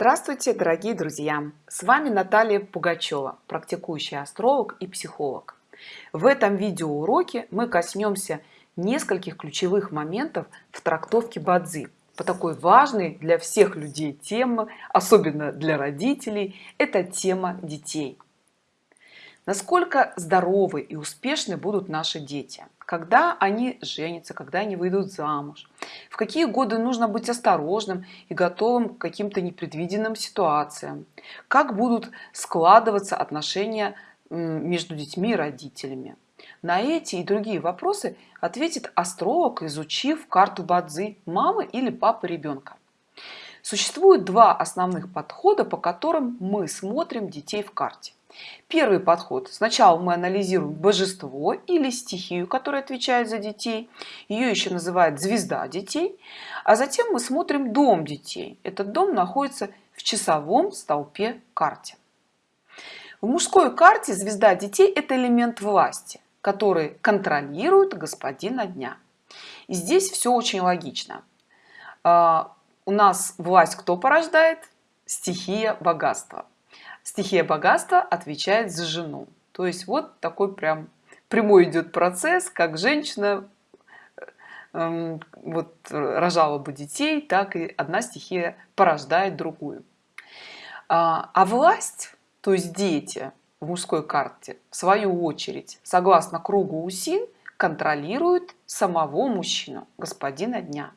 Здравствуйте, дорогие друзья! С вами Наталья Пугачева, практикующий астролог и психолог. В этом видеоуроке мы коснемся нескольких ключевых моментов в трактовке Бадзи по такой важной для всех людей темы, особенно для родителей, это тема детей насколько здоровы и успешны будут наши дети? Когда они женятся когда они выйдут замуж? В какие годы нужно быть осторожным и готовым к каким-то непредвиденным ситуациям? Как будут складываться отношения между детьми и родителями? На эти и другие вопросы ответит астролог изучив карту бадзи мамы или папы ребенка. Существует два основных подхода по которым мы смотрим детей в карте Первый подход. Сначала мы анализируем божество или стихию, которая отвечает за детей. Ее еще называют звезда детей. А затем мы смотрим дом детей. Этот дом находится в часовом столпе карте. В мужской карте звезда детей – это элемент власти, который контролирует господина дня. И здесь все очень логично. А, у нас власть кто порождает? Стихия богатства стихия богатства отвечает за жену. То есть вот такой прям прямой идет процесс как женщина эм, вот рожала бы детей так и одна стихия порождает другую. А, а власть то есть дети в мужской карте в свою очередь согласно кругу усин контролируют самого мужчину господина дня.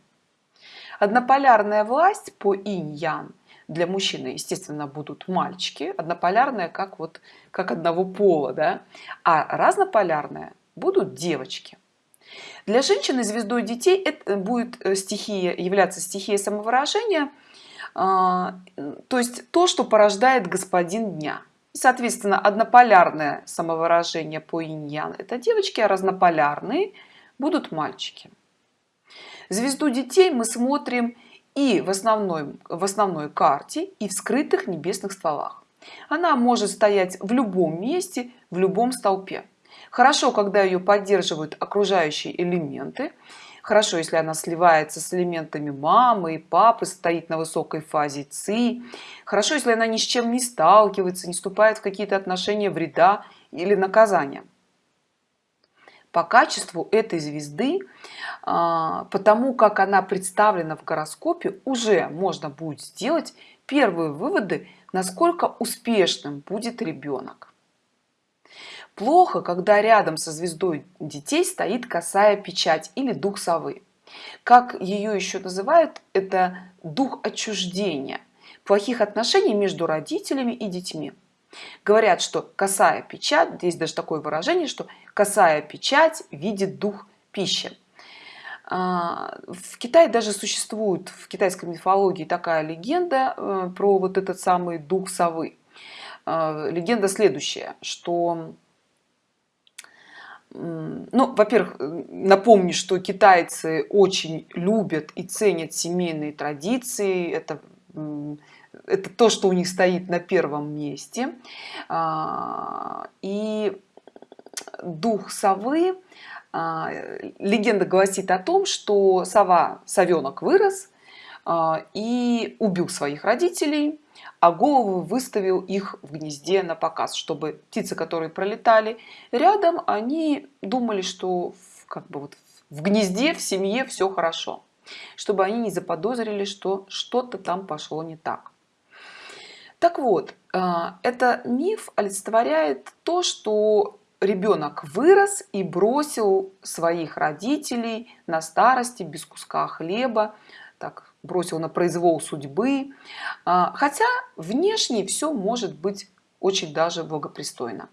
Однополярная власть по инь-ян для мужчины естественно будут мальчики однополярные как вот как одного пола да? а разнополярные будут девочки. Для женщины звездой детей это будет э, стихия являться стихией самовыражения а, то есть то что порождает господин дня. Соответственно однополярное самовыражение по иньян это девочки а разнополярные будут мальчики. Звезду детей мы смотрим и в основной в основной карте и в скрытых небесных стволах. Она может стоять в любом месте в любом столпе. Хорошо когда ее поддерживают окружающие элементы. Хорошо если она сливается с элементами мамы и папы стоит на высокой фазе ци. Хорошо если она ни с чем не сталкивается не вступает в какие-то отношения вреда или наказания по качеству этой звезды а, потому как она представлена в гороскопе уже можно будет сделать первые выводы насколько успешным будет ребенок. Плохо когда рядом со звездой детей стоит косая печать или дух совы. Как ее еще называют это дух отчуждения плохих отношений между родителями и детьми говорят что косая печать здесь даже такое выражение что косая печать видит дух пищи а, в Китае даже существует в китайской мифологии такая легенда э, про вот этот самый дух совы. А, легенда следующая что ну во-первых напомню что китайцы очень любят и ценят семейные традиции. Это это то что у них стоит на первом месте. А, и дух совы а, легенда гласит о том что сова совенок вырос а, и убил своих родителей а голову выставил их в гнезде на показ чтобы птицы которые пролетали рядом они думали что как бы вот в гнезде в семье все хорошо чтобы они не заподозрили что что-то там пошло не так так вот а, это миф олицетворяет то что ребенок вырос и бросил своих родителей на старости без куска хлеба так бросил на произвол судьбы. А, хотя внешне все может быть очень даже благопристойно.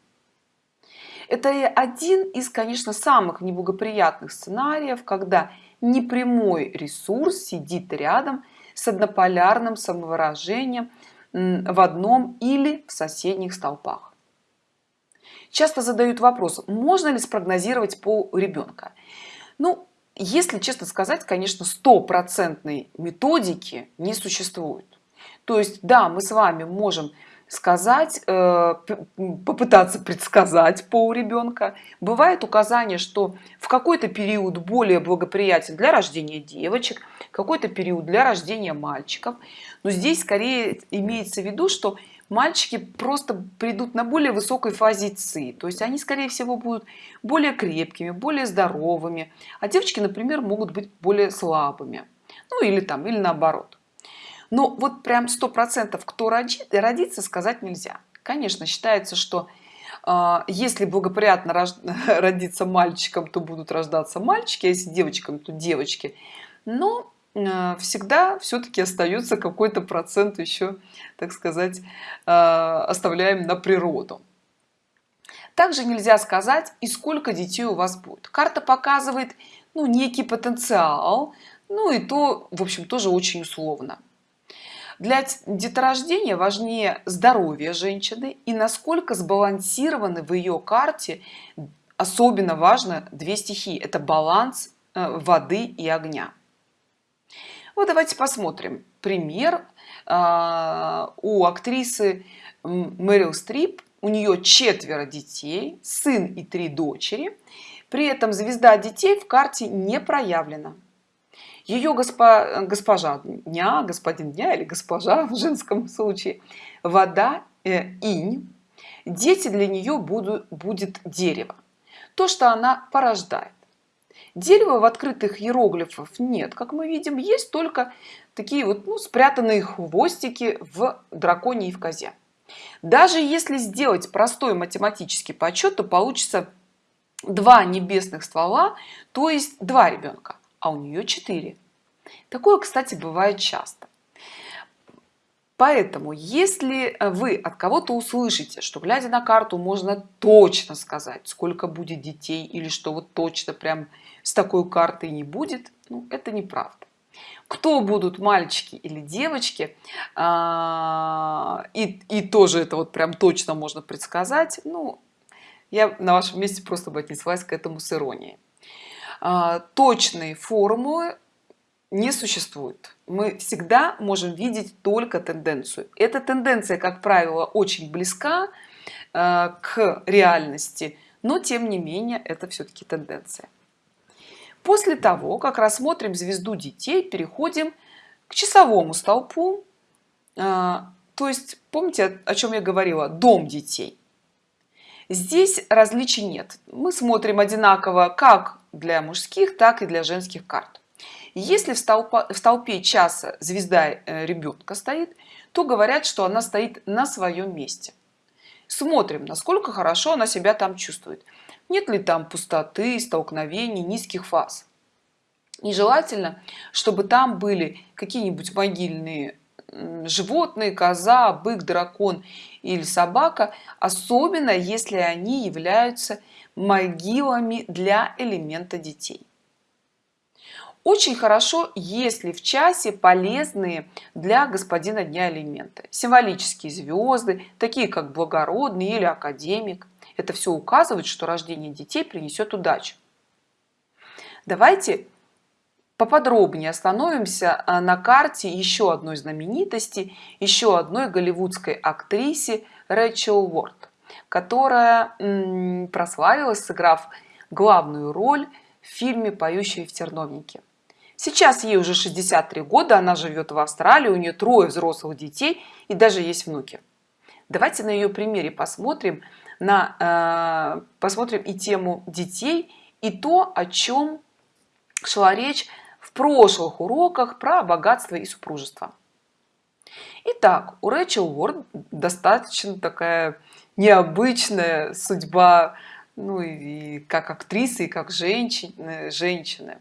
Это один из конечно самых неблагоприятных сценариев когда непрямой ресурс сидит рядом с однополярным самовыражением в одном или в соседних столпах. Часто задают вопрос можно ли спрогнозировать пол ребенка ну если честно сказать конечно стопроцентной методики не существует. То есть да мы с вами можем сказать э, попытаться предсказать пол ребенка бывает указание что в какой-то период более благоприятен для рождения девочек какой-то период для рождения мальчиков. Но здесь скорее имеется в виду что мальчики просто придут на более высокой фазе ЦИ то есть они скорее всего будут более крепкими более здоровыми а девочки например могут быть более слабыми. Ну или там или наоборот но вот прям сто процентов кто родит родится сказать нельзя. Конечно считается что э, если благоприятно рож... родиться мальчиком то будут рождаться мальчики а если девочкам то девочки. Но э, всегда все-таки остается какой-то процент еще так сказать э, оставляем на природу. Также нельзя сказать и сколько детей у вас будет. Карта показывает ну некий потенциал ну и то в общем тоже очень условно для деторождения важнее здоровье женщины и насколько сбалансированы в ее карте особенно важно две стихии это баланс э, воды и огня. Вот давайте посмотрим пример. Э, у актрисы Мэрил Стрип у нее четверо детей сын и три дочери. При этом звезда детей в карте не проявлена ее госпо, госпожа дня господин дня или госпожа в женском случае. Вода э, инь. Дети для нее будут будет дерево. То что она порождает. Дерева в открытых иероглифов нет как мы видим. Есть только такие вот ну, спрятанные хвостики в драконе и в козе. Даже если сделать простой математический подсчет то получится два небесных ствола то есть два ребенка а у нее 4 такое кстати бывает часто. Поэтому если вы от кого-то услышите что глядя на карту можно точно сказать сколько будет детей или что вот точно прям с такой картой не будет ну, это неправда. Кто будут мальчики или девочки а, и, и тоже это вот прям точно можно предсказать ну я на вашем месте просто бы отнеслась к этому с иронией точные формулы не существует. Мы всегда можем видеть только тенденцию. Эта тенденция как правило очень близка э, к реальности но тем не менее это все-таки тенденция. После того как рассмотрим звезду детей переходим к часовому столпу. Э, то есть помните о чем я говорила? Дом детей. Здесь различий нет. Мы смотрим одинаково как для мужских так и для женских карт. Если в, столпа, в столпе часа звезда э, ребенка стоит то говорят что она стоит на своем месте. Смотрим насколько хорошо она себя там чувствует. Нет ли там пустоты столкновений низких фаз? Нежелательно чтобы там были какие-нибудь могильные животные коза бык дракон или собака особенно если они являются могилами для элемента детей. Очень хорошо если в часе полезные для господина дня элементы. Символические звезды такие как благородный или академик. Это все указывает что рождение детей принесет удачу. Давайте поподробнее остановимся а, на карте еще одной знаменитости еще одной голливудской актрисе Рэчел Уорд которая прославилась сыграв главную роль в фильме поющие в терновнике сейчас ей уже 63 года она живет в австралии у нее трое взрослых детей и даже есть внуки. Давайте на ее примере посмотрим на э, посмотрим и тему детей и то о чем шла речь в прошлых уроках про богатство и супружество. Итак, у Рэчел Уорд достаточно такая необычная судьба, ну и как актрисы, и как женщины. женщины.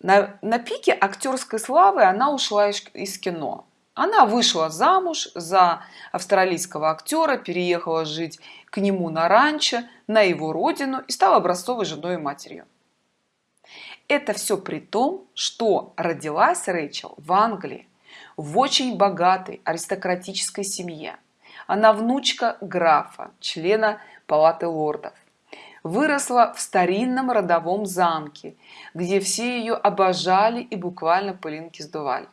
На, на пике актерской славы она ушла из, из кино. Она вышла замуж за австралийского актера переехала жить к нему на ранчо на его родину и стала образцовой женой и матерью это все при том что родилась рэйчел в англии в очень богатой аристократической семье. Она внучка графа члена палаты лордов. Выросла в старинном родовом замке где все ее обожали и буквально пылинки сдували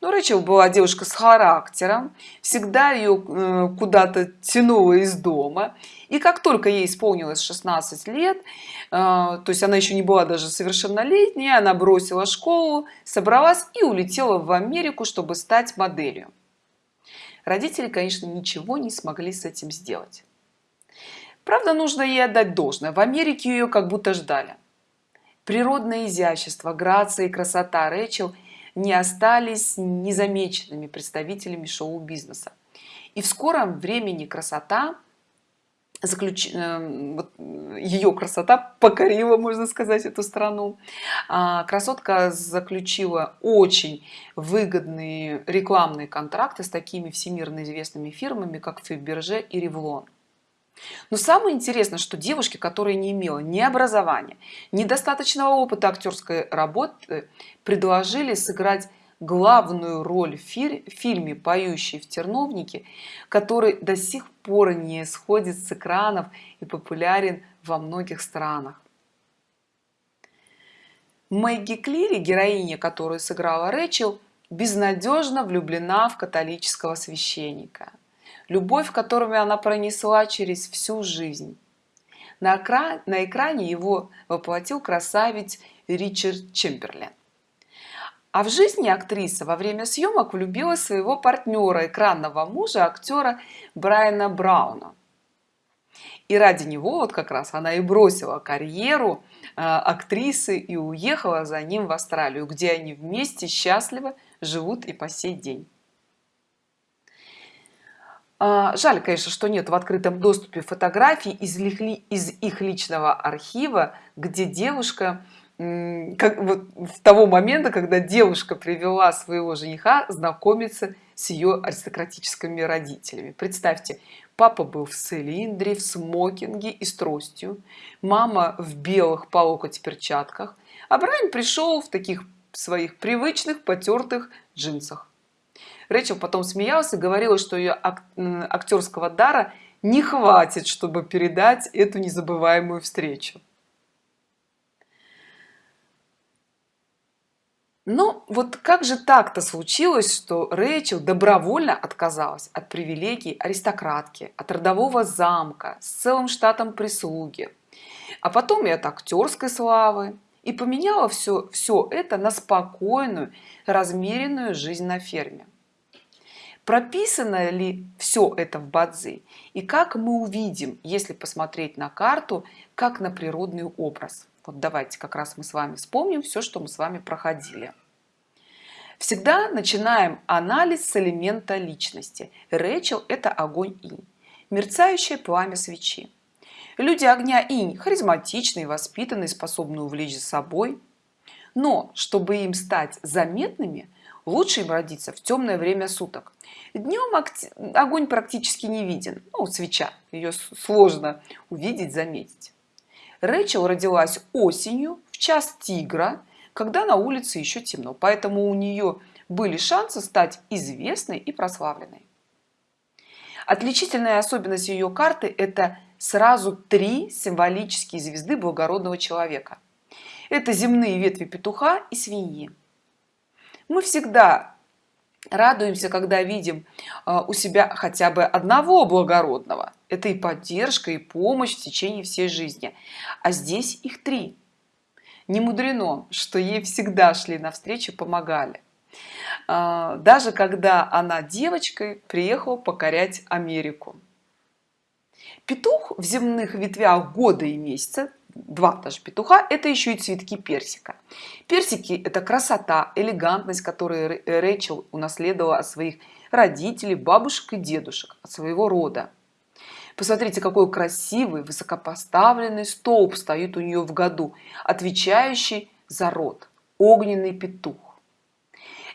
но Рэчел была девушка с характером всегда ее э, куда-то тянуло из дома. И как только ей исполнилось 16 лет э, то есть она еще не была даже совершеннолетняя она бросила школу собралась и улетела в Америку чтобы стать моделью. Родители конечно ничего не смогли с этим сделать. Правда нужно ей отдать должное. В Америке ее как будто ждали. Природное изящество грация и красота. Рэчел – не остались незамеченными представителями шоу-бизнеса. И в скором времени красота заключ... Э, ее красота покорила можно сказать эту страну. А, красотка заключила очень выгодные рекламные контракты с такими всемирно известными фирмами как фиберже и ревлон но самое интересное что девушки которая не имела ни образования недостаточного опыта актерской работы предложили сыграть главную роль в фильме поющий в терновнике который до сих пор не сходит с экранов и популярен во многих странах. Мэгги Клири, героиня, которую сыграла Рэчел, безнадежно влюблена в католического священника любовь которыми она пронесла через всю жизнь. На экране, на экране его воплотил красавец Ричард Чемберлен. А в жизни актриса во время съемок влюбила своего партнера экранного мужа актера Брайана Брауна. И ради него вот как раз она и бросила карьеру э, актрисы и уехала за ним в Австралию где они вместе счастливо живут и по сей день жаль конечно что нет в открытом доступе фотографий из из их личного архива где девушка как вот в того момента когда девушка привела своего жениха знакомиться с ее аристократическими родителями. Представьте папа был в цилиндре в смокинге и с тростью мама в белых по локоть перчатках а брайан пришел в таких своих привычных потертых джинсах Рэчел потом смеялась и говорила, что ее актерского дара не хватит, чтобы передать эту незабываемую встречу. Но вот как же так-то случилось, что Рэйчел добровольно отказалась от привилегий аристократки, от родового замка с целым штатом прислуги, а потом и от актерской славы, и поменяла все, все это на спокойную, размеренную жизнь на ферме прописано ли все это в бадзи? И как мы увидим если посмотреть на карту как на природный образ? Вот давайте как раз мы с вами вспомним все что мы с вами проходили. Всегда начинаем анализ с элемента личности. Рэчел это огонь инь мерцающее пламя свечи. Люди огня инь харизматичные воспитанные способны увлечь за собой. Но чтобы им стать заметными лучше им родиться в темное время суток. Днем огонь практически не виден. Ну, свеча ее сложно увидеть заметить. Рэчел родилась осенью в час тигра когда на улице еще темно поэтому у нее были шансы стать известной и прославленной. Отличительная особенность ее карты это сразу три символические звезды благородного человека. Это земные ветви петуха и свиньи мы всегда радуемся когда видим а, у себя хотя бы одного благородного. Это и поддержка и помощь в течение всей жизни. А здесь их три. Не мудрено что ей всегда шли навстречу помогали. А, даже когда она девочкой приехала покорять америку. Петух в земных ветвях года и месяца два даже петуха это еще и цветки персика. Персики это красота элегантность которую рэчел унаследовала от своих родителей бабушек и дедушек от своего рода. Посмотрите какой красивый высокопоставленный столб стоит у нее в году отвечающий за род огненный петух.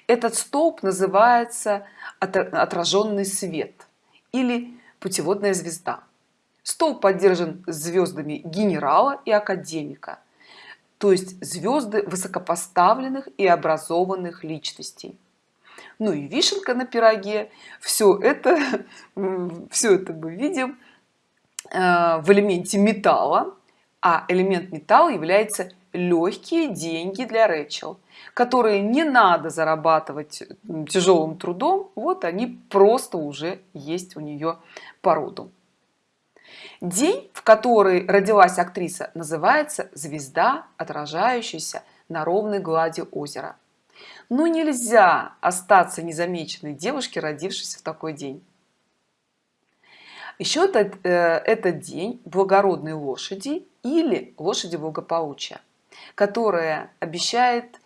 Этот столб называется отраженный свет или путеводная звезда стол поддержан звездами генерала и академика. То есть звезды высокопоставленных и образованных личностей. Ну и вишенка на пироге. Все это все это мы видим э, в элементе металла. А элемент металла является легкие деньги для Рэчел, которые не надо зарабатывать тяжелым трудом, вот они просто уже есть у нее по роду. День, в который родилась актриса, называется «Звезда, отражающаяся на ровной глади озера». Но нельзя остаться незамеченной девушке, родившейся в такой день. Еще этот, э, этот день благородной лошади или лошади благополучия, которая обещает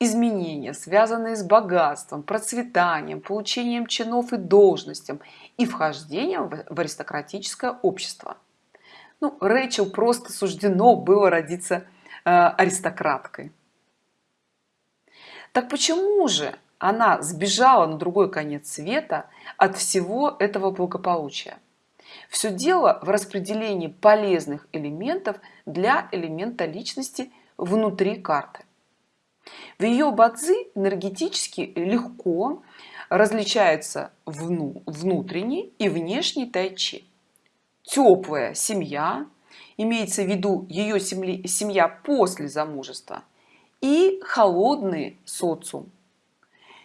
изменения, связанные с богатством, процветанием, получением чинов и должностям и вхождением в аристократическое общество. Ну, Рэйчел просто суждено было родиться э, аристократкой. Так почему же она сбежала на другой конец света от всего этого благополучия? Все дело в распределении полезных элементов для элемента личности внутри карты. В ее бадзи энергетически легко различаются вну, внутренний и внешний тайчи. Теплая семья, имеется в виду ее семья после замужества, и холодный социум.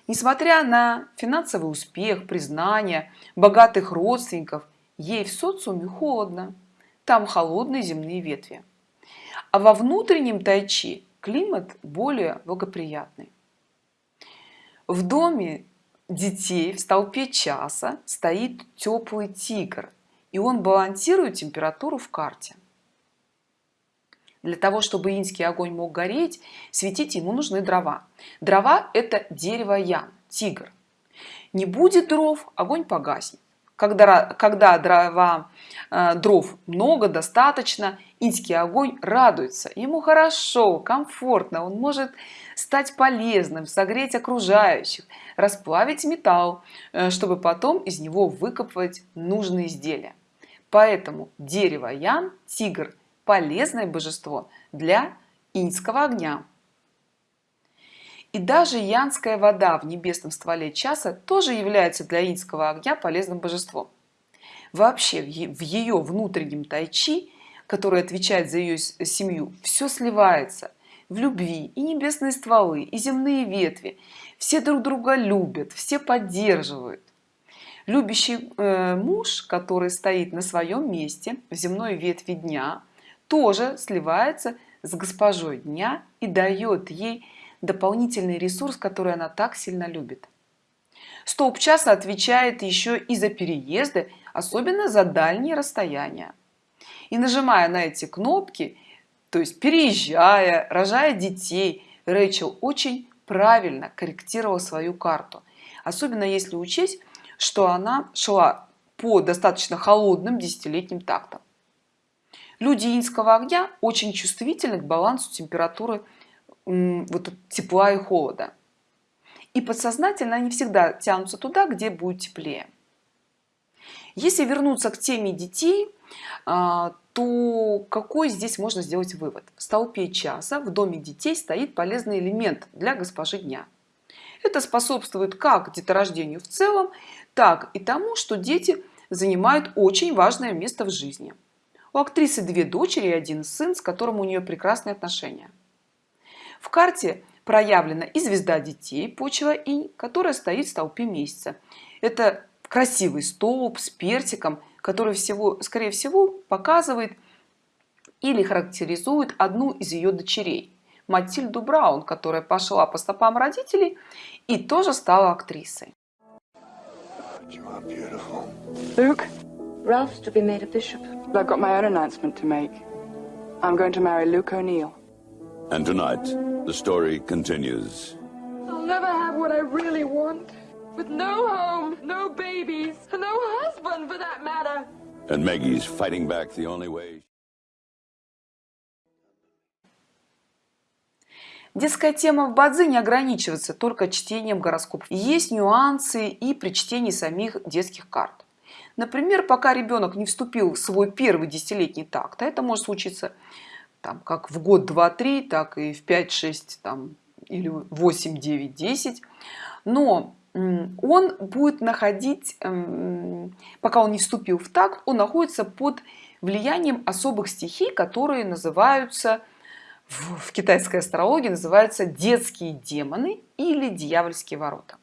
Несмотря на финансовый успех, признание, богатых родственников, ей в социуме холодно. Там холодные земные ветви. А во внутреннем тайчи климат более благоприятный. В доме детей в столпе часа стоит теплый тигр, и он балансирует температуру в карте. Для того, чтобы инский огонь мог гореть, светить ему нужны дрова. Дрова – это дерево ян, тигр. Не будет дров, огонь погаснет. Когда, когда дрова, э, дров много, достаточно, инский огонь радуется. Ему хорошо, комфортно, он может стать полезным, согреть окружающих, расплавить металл, э, чтобы потом из него выкопывать нужные изделия. Поэтому дерево Ян, тигр, полезное божество для иньского огня. И даже янская вода в небесном стволе часа тоже является для инского огня полезным божеством. Вообще в ее внутреннем тайчи, который отвечает за ее семью, все сливается в любви и небесные стволы, и земные ветви. Все друг друга любят, все поддерживают. Любящий э, муж, который стоит на своем месте в земной ветви дня, тоже сливается с госпожой дня и дает ей дополнительный ресурс, который она так сильно любит. Столб часа отвечает еще и за переезды, особенно за дальние расстояния. И нажимая на эти кнопки, то есть переезжая, рожая детей, Рэйчел очень правильно корректировала свою карту. Особенно если учесть, что она шла по достаточно холодным десятилетним тактам. Люди инского огня очень чувствительны к балансу температуры вот, тепла и холода. И подсознательно они всегда тянутся туда, где будет теплее. Если вернуться к теме детей, то какой здесь можно сделать вывод? В столпе часа в доме детей стоит полезный элемент для госпожи дня. Это способствует как деторождению в целом, так и тому, что дети занимают очень важное место в жизни. У актрисы две дочери и один сын, с которым у нее прекрасные отношения. В карте проявлена и звезда детей, почва инь, которая стоит в столпе месяца. Это красивый столб с персиком, который всего, скорее всего показывает или характеризует одну из ее дочерей. Матильду Браун, которая пошла по стопам родителей и тоже стала актрисой. Luke, Ralph's to be made a bishop. I've got my own announcement to make. I'm going to marry Luke O'Neill. And tonight, the story continues. I'll never have what I really want. With no home, no babies, and no husband for that matter. And Maggie's fighting back the only way. Детская тема в Бадзи не ограничивается только чтением гороскопов. Есть нюансы и при чтении самих детских карт. Например, пока ребенок не вступил в свой первый десятилетний такт, а это может случиться там, как в год 2-3, так и в 5-6 там, или 8, 9, 10. Но он будет находить, эм, пока он не вступил в такт, он находится под влиянием особых стихий, которые называются в, в китайской астрологии называются детские демоны или дьявольские ворота.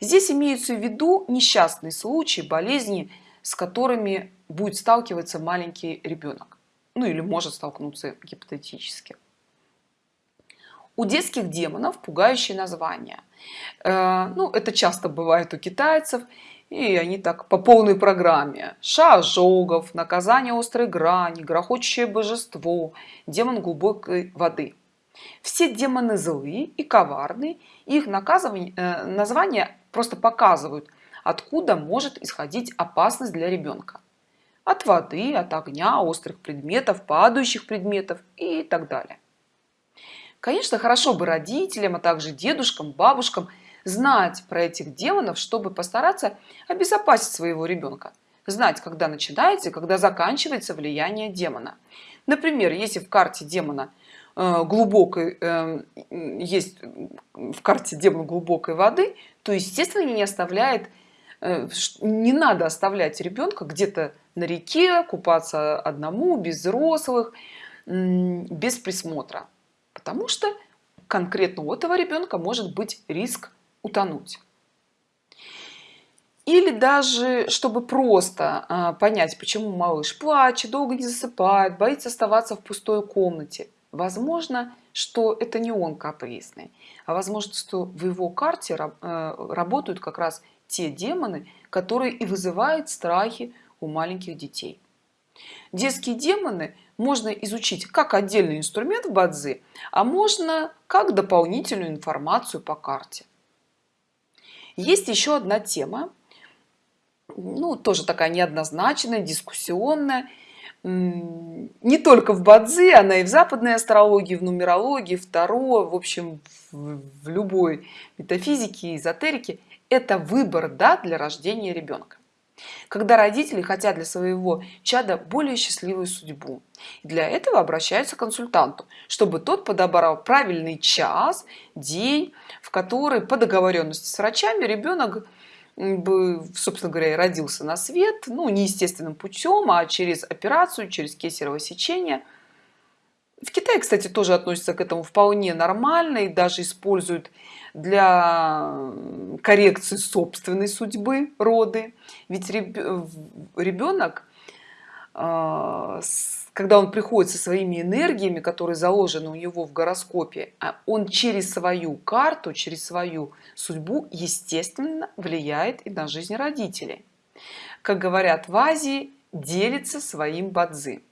Здесь имеются в виду несчастные случаи, болезни, с которыми будет сталкиваться маленький ребенок. Ну или может столкнуться гипотетически. У детских демонов пугающие названия. Э, ну, это часто бывает у китайцев, и они так по полной программе. Ша ожогов, наказание острой грани, грохочущее божество, демон глубокой воды. Все демоны злые и коварные, их наказывание, э, названия просто показывают, откуда может исходить опасность для ребенка. От воды, от огня, острых предметов, падающих предметов и так далее. Конечно, хорошо бы родителям, а также дедушкам, бабушкам знать про этих демонов, чтобы постараться обезопасить своего ребенка. Знать, когда начинается когда заканчивается влияние демона. Например, если в карте демона э, глубокой э, есть в карте демон глубокой воды, то естественно не оставляет э, не надо оставлять ребенка где-то на реке купаться одному без взрослых без присмотра потому что конкретно у этого ребенка может быть риск утонуть. Или даже чтобы просто а, понять почему малыш плачет долго не засыпает боится оставаться в пустой комнате возможно что это не он капризный а возможно что в его карте э, работают как раз те демоны которые и вызывают страхи у маленьких детей. Детские демоны можно изучить как отдельный инструмент в бадзи а можно как дополнительную информацию по карте. Есть еще одна тема ну тоже такая неоднозначная дискуссионная. Не только в бадзи она и в западной астрологии в нумерологии второе в общем в любой метафизике эзотерике. Это выбор да для рождения ребенка когда родители хотят для своего чада более счастливую судьбу. Для этого обращаются к консультанту чтобы тот подобрал правильный час день в который по договоренности с врачами ребенок бы собственно говоря родился на свет ну неестественным путем а через операцию через кесарево сечение. В Китае, кстати, тоже относятся к этому вполне нормально и даже используют для коррекции собственной судьбы роды. Ведь ребенок, а, когда он приходит со своими энергиями, которые заложены у него в гороскопе, а он через свою карту, через свою судьбу, естественно, влияет и на жизнь родителей. Как говорят в Азии, делится своим бадзи.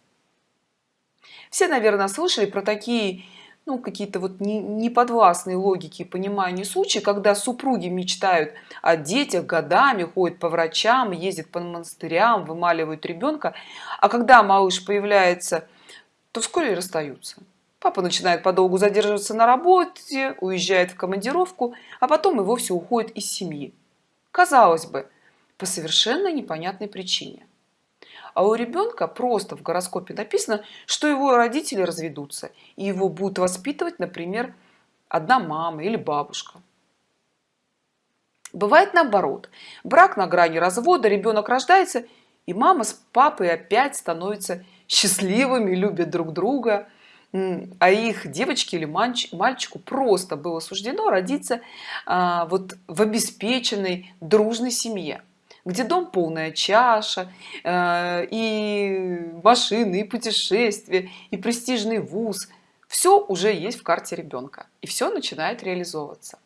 Все, наверное, слышали про такие ну, какие-то вот неподвластные логики и понимания случаи, когда супруги мечтают о детях годами, ходят по врачам, ездят по монастырям, вымаливают ребенка, а когда малыш появляется, то вскоре расстаются. Папа начинает подолгу задерживаться на работе, уезжает в командировку, а потом и вовсе уходит из семьи. Казалось бы, по совершенно непонятной причине а у ребенка просто в гороскопе написано что его родители разведутся и его будут воспитывать например одна мама или бабушка. Бывает наоборот. Брак на грани развода ребенок рождается и мама с папой опять становятся счастливыми любят друг друга. А их девочке или мальчику просто было суждено родиться а, вот в обеспеченной дружной семье где дом полная чаша э, и машины и путешествия и престижный вуз. Все уже есть в карте ребенка и все начинает реализовываться.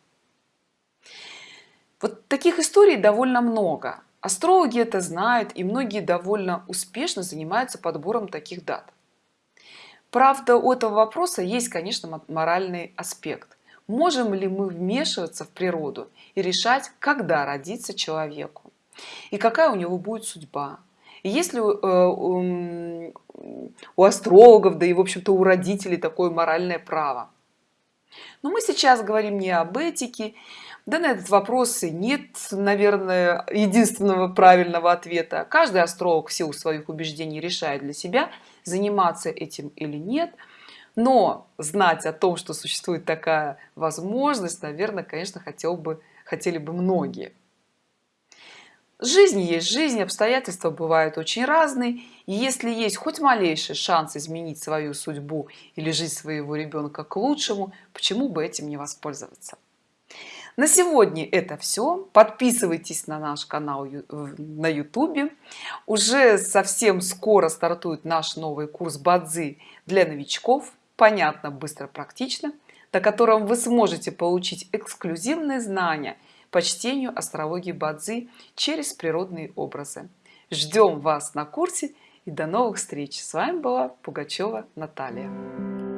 Вот таких историй довольно много. Астрологи это знают и многие довольно успешно занимаются подбором таких дат. Правда у этого вопроса есть конечно моральный аспект. Можем ли мы вмешиваться в природу и решать когда родиться человеку и какая у него будет судьба? И если э, у астрологов да и в общем-то у родителей такое моральное право? Но мы сейчас говорим не об этике. Да на этот вопрос нет наверное единственного правильного ответа. Каждый астролог в силу своих убеждений решает для себя заниматься этим или нет. Но знать о том что существует такая возможность наверное конечно хотел бы хотели бы многие Жизнь есть жизнь, обстоятельства бывают очень разные. И если есть хоть малейший шанс изменить свою судьбу или жизнь своего ребенка к лучшему, почему бы этим не воспользоваться? На сегодня это все. Подписывайтесь на наш канал на YouTube. Уже совсем скоро стартует наш новый курс Бадзи для новичков. Понятно, быстро, практично, на котором вы сможете получить эксклюзивные знания – по чтению астрологии Бадзи через природные образы. Ждем вас на курсе и до новых встреч! С вами была Пугачева Наталья.